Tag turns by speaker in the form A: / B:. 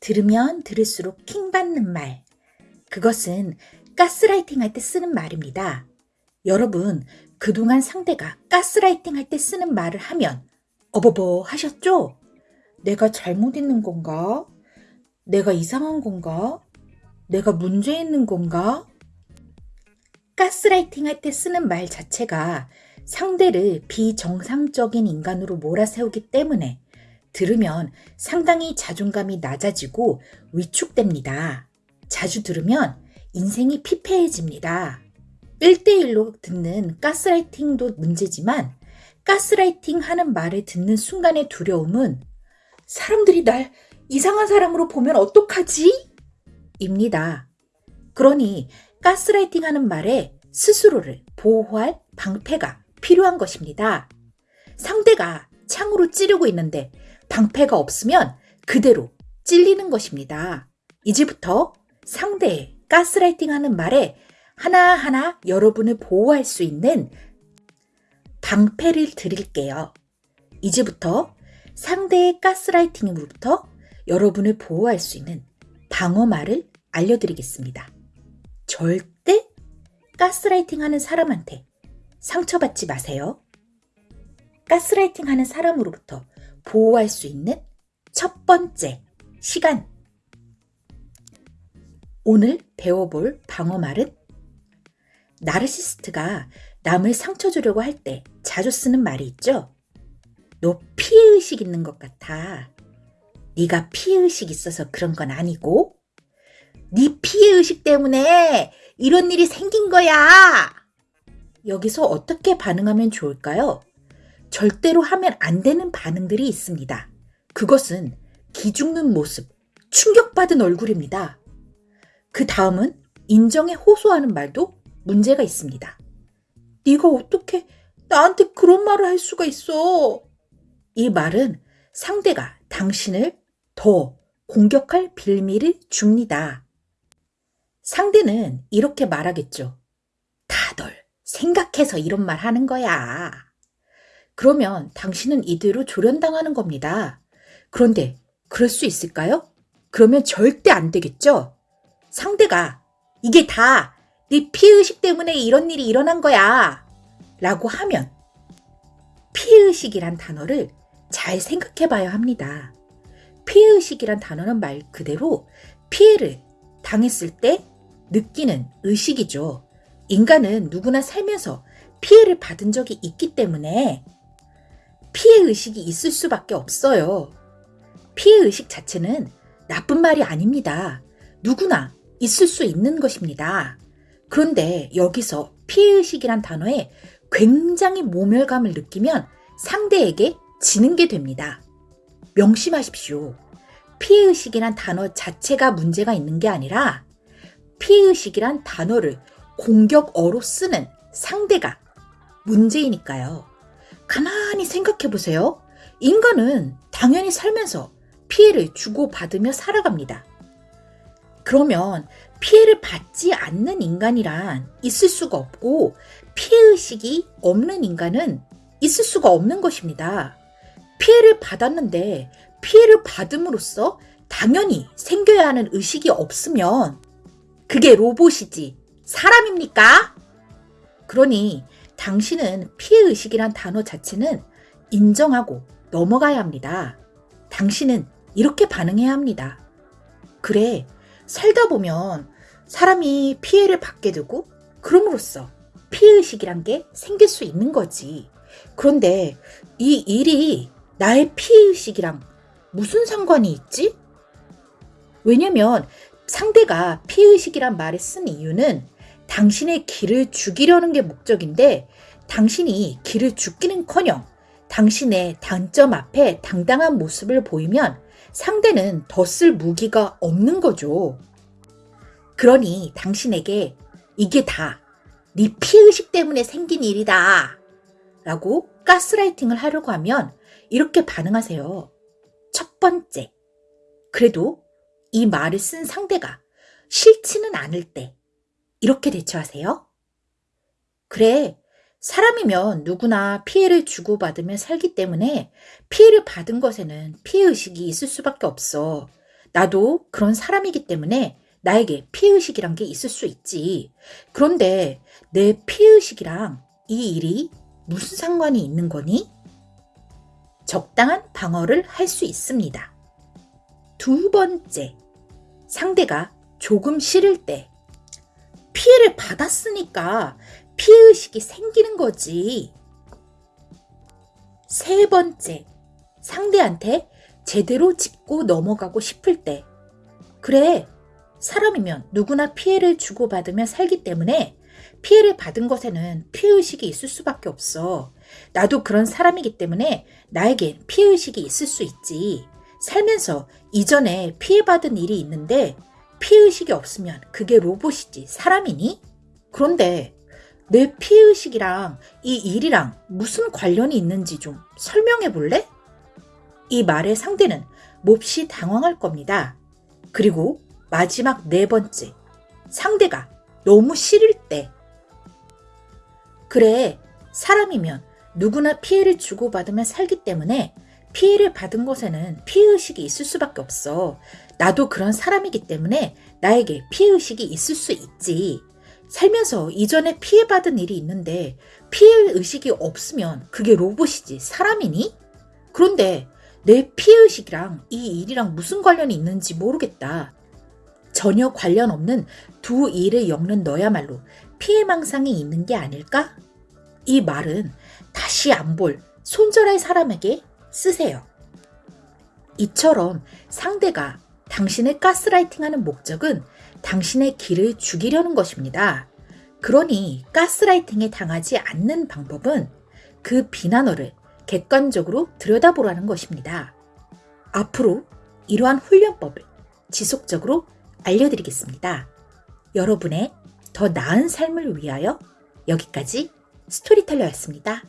A: 들으면 들을수록 킹받는 말. 그것은 가스라이팅 할 때 쓰는 말입니다. 여러분, 그동안 상대가 가스라이팅 할 때 쓰는 말을 하면 어버버 하셨죠? 내가 잘못 있는 건가? 내가 이상한 건가? 내가 문제 있는 건가? 가스라이팅 할 때 쓰는 말 자체가 상대를 비정상적인 인간으로 몰아세우기 때문에 들으면 상당히 자존감이 낮아지고 위축됩니다. 자주 들으면 인생이 피폐해집니다. 1대1로 듣는 가스라이팅도 문제지만 가스라이팅 하는 말을 듣는 순간의 두려움은 사람들이 날 이상한 사람으로 보면 어떡하지? 입니다. 그러니 가스라이팅 하는 말에 스스로를 보호할 방패가 필요한 것입니다. 상대가 창으로 찌르고 있는데 방패가 없으면 그대로 찔리는 것입니다. 이제부터 상대의 가스라이팅 하는 말에 하나하나 여러분을 보호할 수 있는 방패를 드릴게요. 이제부터 상대의 가스라이팅으로부터 여러분을 보호할 수 있는 방어말을 알려드리겠습니다. 절대 가스라이팅 하는 사람한테 상처받지 마세요. 가스라이팅 하는 사람으로부터 보호할 수 있는 첫 번째 시간. 오늘 배워볼 방어말은 나르시스트가 남을 상처 주려고 할 때 자주 쓰는 말이 있죠. 너 피해의식 있는 것 같아. 네가 피해의식 있어서 그런 건 아니고 네 피해의식 때문에 이런 일이 생긴 거야. 여기서 어떻게 반응하면 좋을까요? 절대로 하면 안 되는 반응들이 있습니다. 그것은 기죽는 모습, 충격받은 얼굴입니다. 그 다음은 인정에 호소하는 말도 문제가 있습니다. 네가 어떻게 나한테 그런 말을 할 수가 있어? 이 말은 상대가 당신을 더 공격할 빌미를 줍니다. 상대는 이렇게 말하겠죠. 다들 생각해서 이런 말 하는 거야. 그러면 당신은 이대로 조련당하는 겁니다. 그런데 그럴 수 있을까요? 그러면 절대 안 되겠죠? 상대가 이게 다 네 피의식 때문에 이런 일이 일어난 거야. 라고 하면 피의식이란 단어를 잘 생각해 봐야 합니다. 피의식이란 단어는 말 그대로 피해를 당했을 때 느끼는 의식이죠. 인간은 누구나 살면서 피해를 받은 적이 있기 때문에 피해 의식이 있을 수밖에 없어요. 피해 의식 자체는 나쁜 말이 아닙니다. 누구나 있을 수 있는 것입니다. 그런데 여기서 피해의식이란 단어에 굉장히 모멸감을 느끼면 상대에게 지는 게 됩니다. 명심하십시오. 피해의식이란 단어 자체가 문제가 있는 게 아니라 피해의식이란 단어를 공격어로 쓰는 상대가 문제이니까요. 가만히 생각해 보세요. 인간은 당연히 살면서 피해를 주고받으며 살아갑니다. 그러면 피해를 받지 않는 인간이란 있을 수가 없고 피해의식이 없는 인간은 있을 수가 없는 것입니다. 피해를 받았는데 피해를 받음으로써 당연히 생겨야 하는 의식이 없으면 그게 로봇이지 사람입니까? 그러니 당신은 피해의식이란 단어 자체는 인정하고 넘어가야 합니다. 당신은 이렇게 반응해야 합니다. 그래, 살다 보면 사람이 피해를 받게 되고 그럼으로써 피해의식이란 게 생길 수 있는 거지. 그런데 이 일이 나의 피해의식이랑 무슨 상관이 있지? 왜냐면 상대가 피해의식이란 말을 쓴 이유는 당신의 길을 죽이려는 게 목적인데 당신이 길을 죽기는 커녕 당신의 단점 앞에 당당한 모습을 보이면 상대는 더 쓸 무기가 없는 거죠. 그러니 당신에게 이게 다 네 피의식 때문에 생긴 일이다. 라고 가스라이팅을 하려고 하면 이렇게 반응하세요. 첫 번째. 그래도 이 말을 쓴 상대가 싫지는 않을 때 이렇게 대처하세요. 그래, 사람이면 누구나 피해를 주고받으며 살기 때문에 피해를 받은 것에는 피해의식이 있을 수밖에 없어. 나도 그런 사람이기 때문에 나에게 피해의식이란 게 있을 수 있지. 그런데 내 피해의식이랑 이 일이 무슨 상관이 있는 거니? 적당한 방어를 할 수 있습니다. 두 번째, 상대가 조금 싫을 때 피해를 받았으니까 피해의식이 생기는 거지. 세 번째, 상대한테 제대로 짚고 넘어가고 싶을 때. 그래, 사람이면 누구나 피해를 주고받으며 살기 때문에 피해를 받은 것에는 피해의식이 있을 수밖에 없어. 나도 그런 사람이기 때문에 나에겐 피해의식이 있을 수 있지. 살면서 이전에 피해받은 일이 있는데 피해의식이 없으면 그게 로봇이지 사람이니? 그런데 내 피해의식이랑 이 일이랑 무슨 관련이 있는지 좀 설명해 볼래? 이 말의 상대는 몹시 당황할 겁니다. 그리고 마지막 네 번째. 상대가 너무 싫을 때. 그래, 사람이면 누구나 피해를 주고받으며 살기 때문에 피해를 받은 곳에는 피해의식이 있을 수밖에 없어. 나도 그런 사람이기 때문에 나에게 피해의식이 있을 수 있지. 살면서 이전에 피해받은 일이 있는데 피해의식이 없으면 그게 로봇이지 사람이니? 그런데 내 피해의식이랑 이 일이랑 무슨 관련이 있는지 모르겠다. 전혀 관련 없는 두 일을 엮는 너야말로 피해망상이 있는 게 아닐까? 이 말은 다시 안 볼 손절할 사람에게 쓰세요. 이처럼 상대가 당신을 가스라이팅하는 목적은 당신의 길을 죽이려는 것입니다. 그러니 가스라이팅에 당하지 않는 방법은 그 비난어를 객관적으로 들여다보라는 것입니다. 앞으로 이러한 훈련법을 지속적으로 알려드리겠습니다. 여러분의 더 나은 삶을 위하여 여기까지 스토리텔러였습니다.